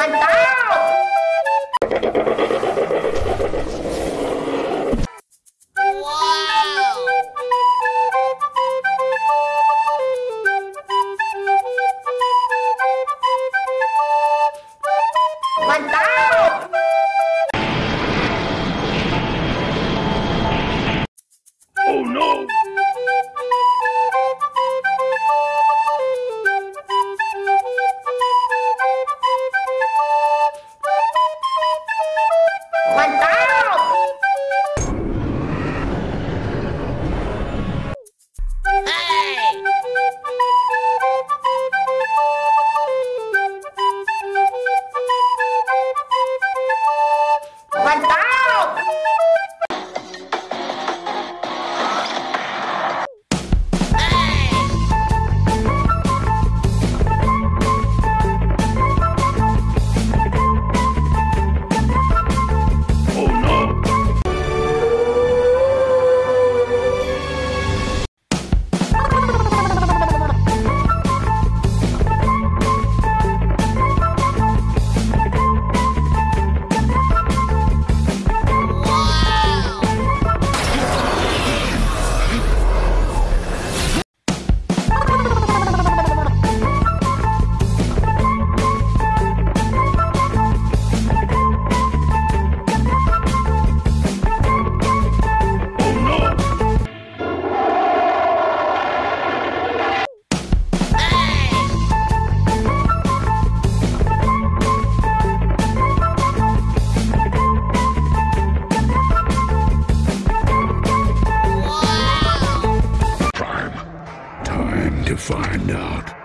Mantap! Wow! Mantap! find out.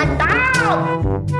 Natal!